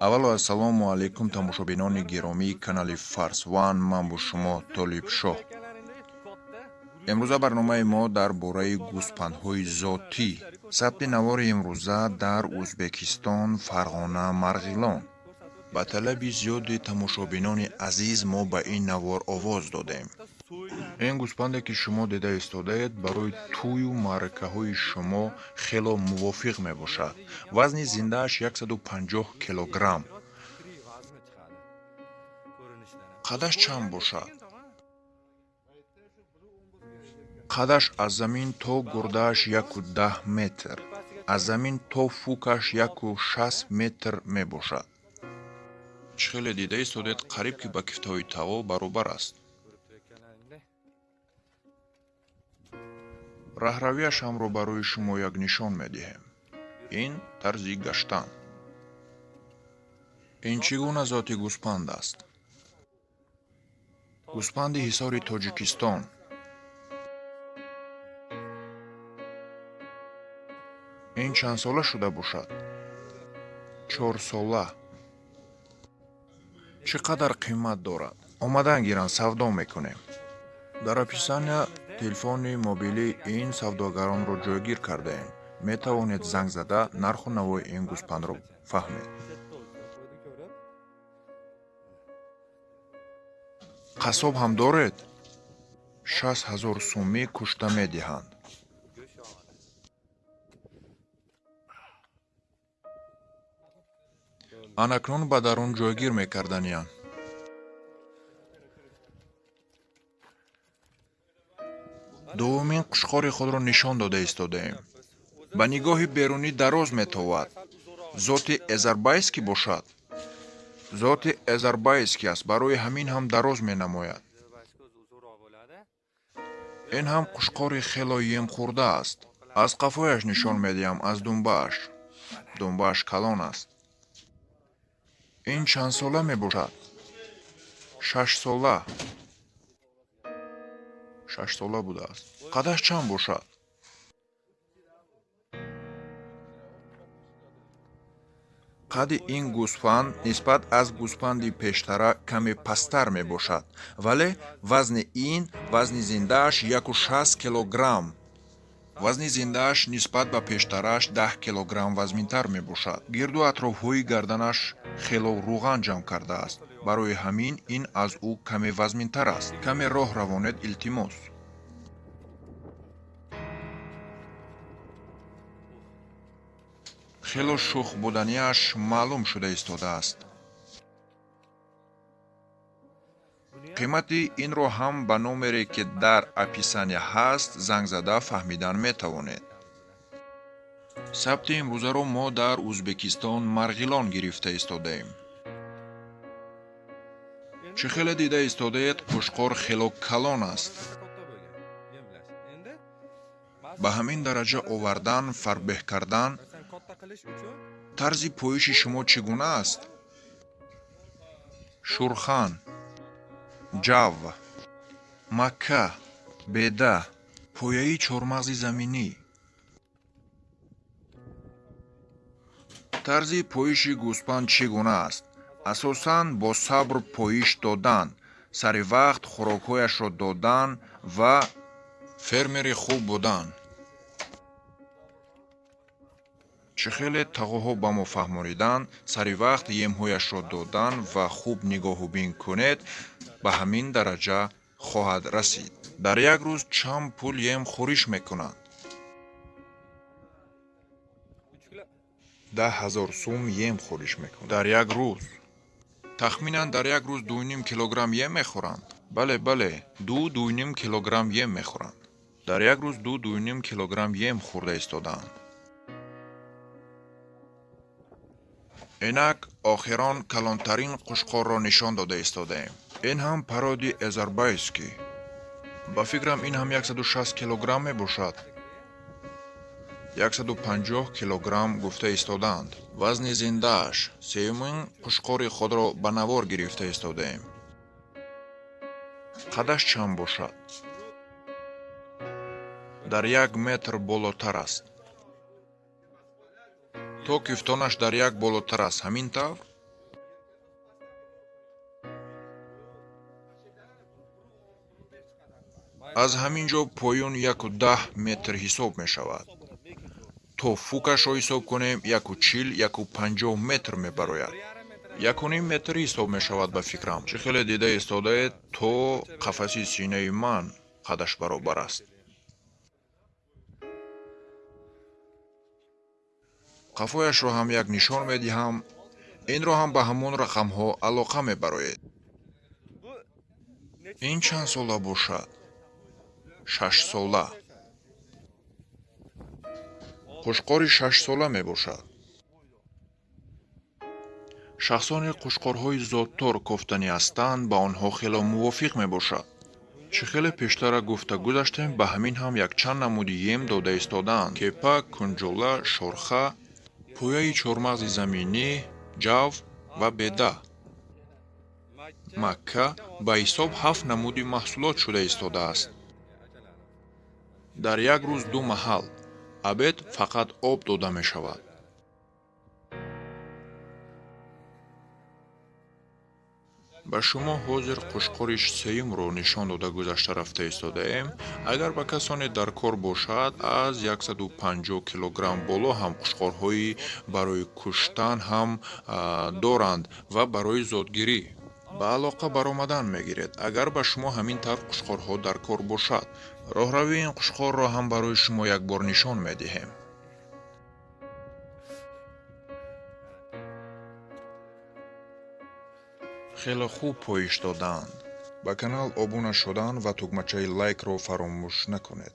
аввало ассалому алайкум тамошобинони гиромии канали фарс ван. Ман бо шумо толибшоҳ имрӯза барномаи мо дар бораи гӯспандҳои зотӣ. Сабти навори имрӯза дар ӯзбекистон фарғона марғилон. Ба талаби зиёди тамошобинони азиз мо ба ин навор овоз додем ин гӯспанде ки шумо дида истодаед барои тӯю маъракаҳои шумо хело мувофиқ мебошад. Вазни зиндааш 150 килограмм. Қадаш чанд бошад? Қадаш аз замин то гурдааш 110 метр аз замин то фукаш 16 метр мебошад. Чӣ хеле дида истодед қариб ки ба кифтаҳои таво баробар аст раҳравияшамро барои шумо як нишон медиҳем. Ин тарзи гаштан. Ин чӣ гуна зоти гӯспанд аст? Гӯспанди ҳисори тоҷикистон. Ин чанд сола шуда бошад? Чорсола чӣ қадар қимат дорад? Омадан гиранд савдо мекунем. Дар описания телефони мобилии ин савдогаронро ҷойгир кардаем метавонед занг зада нарху навои ин гӯспандро фаҳмед. Қассоб ҳам доред? Шаст ҳазор сумӣ кушта медиҳанд. Анакнун ба дарун ҷойгир мекарданиянд дуввумин қушқори худро нишон дода истодаем. Ба нигоҳи берунӣ дароз метовад. Зоти эзарбайский бошад. Зоти эзарбайский аст. Барои ҳамин ҳам дароз менамояд. Ин ҳам қушқори хело емхӯрда аст. Аз қафояш нишон медиҳам аз дунбааш. Дунбааш калон аст. Ин чанд сола мебошад? Шаш сола шашсола будааст. Қадаш чанд бошад? Қадди ин гӯспанд нисбат аз гӯспанди пештара каме пасттар мебошад вале вазни ин вазни зиндааш 16 килограмм. Вазни зиндааш нисбат ба пештарааш 10 килограмм вазнинтар мебошад. Гирду атрофҳои гарданаш хело рӯған ҷамъ кардааст барои ҳамин ин аз ӯ каме вазнинтар аст каме роҳ равонед илтимос. Хело шух буданиаш маълум шуда истодааст қимати инро ҳам ба номере ки дар описания ҳаст занг зада фаҳмидан метавонед. Сабти имрӯзаро мо дар ӯзбекистон марғилон гирифта истодаем чӣ хеле дида истодаед қушқор хело калон аст. Ба ҳамин дараҷа овардан фарқбеҳ кардан тарзи поиши шумо чӣ гуна аст? Шурхан ҷав макка беда пояи чормағзи заминӣ. Тарзи поиши гӯспанд чӣ гуна аст асосан бо сабр поиш додан сари вақт хӯрокҳояшро додан ва фермери хуб будан. Чӣ хеле тағоҳо ба мо фаҳмониданд сари вақт емҳояшро додан ва хуб нигоҳубин кунед ба ҳамин дараҷа хоҳад расид. Дар як рӯз чанд пул ем хӯриш мекунанд. Даҳ ҳазор сум ем хӯриш мекунанд дар як рӯз тахминан дар як рӯз дуним килограмм ем мехӯранд. Бале бале ду дуним килограмм ем мехӯранд. Дар як рӯз ду дуним килограмм ем хӯрда истодаанд. Инак охирон калонтарин қушқорро нишон дода истодаем. Ин ҳам пароди эзарбайский ба фикрам ин ҳам 160 килограмм мебошад 150 килограмм гуфта истодаанд. Вазни зиндааш сеюмин пушқори худро ба навор гирифта истодаем. Қадаш чанд бошад? Дар як метр болотар аст. То кӯфтонаш дар як болотар аст. Ҳамин тавр? Аз ҳамин ҷо поён яку даҳ метр ҳисоб мешавад то фукашро ҳисоб кунем яку чил яку панҷоҳ метр мебарояд. Якуним метр ҳисоб мешавад ба фикрам. Чӣ хеле дида истодаед то қафаси синаи ман қадаш баробар аст. Қафояшро ҳам як нишон медиҳам. Инро ҳам ба ҳамон рақамҳо алоқа мебароед. Ин чанд сола бошад? Шашсола қушқори шашсола мебошад. Шахсони қушқорҳои зоттор кофтанӣ ҳастанд ба онҳо хело мувофиқ мебошад. Чӣ хеле пештара гуфта гузаштем ба ҳамин ҳам якчанд намуди ем дода истодаанд кепа кунҷола шорха пояи чормағзи заминӣ ҷав ва беда. Макка ба ҳисоб ҳафт намуди маҳсулот шуда истодааст дар як рӯз ду маҳал абед фақат об дода мешавад. Ба шумо ҳозир қушқори сеюмро нишон дода гузашта рафта истодаем. Агар ба касоне дар кор бошад аз 150 килограмм боло ҳам қушқорҳои барои куштан ҳам доранд ва барои зотгирӣ ба алоқа баромадан мегиред. Агар ба шумо ҳамин тавр қушқорҳо дар кор бошад роҳравии ин қушқорро ҳам барои шумо якбор нишон медиҳем. Хеле хуб поиш додаанд. Ба канал обуна шудан ва тугмачаи лайкро фаромӯш накунед